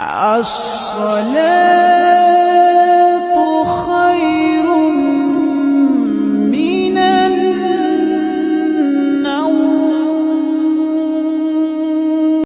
الصلاه